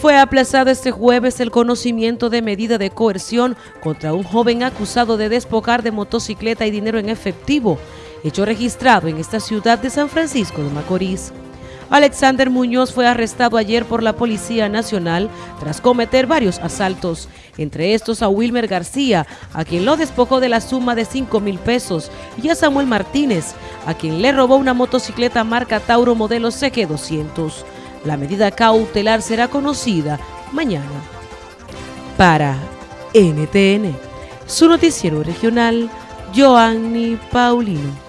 Fue aplazado este jueves el conocimiento de medida de coerción contra un joven acusado de despojar de motocicleta y dinero en efectivo, hecho registrado en esta ciudad de San Francisco de Macorís. Alexander Muñoz fue arrestado ayer por la Policía Nacional tras cometer varios asaltos, entre estos a Wilmer García, a quien lo despojó de la suma de 5 mil pesos, y a Samuel Martínez, a quien le robó una motocicleta marca Tauro modelo CG200. La medida cautelar será conocida mañana. Para NTN, su noticiero regional, Joanny Paulino.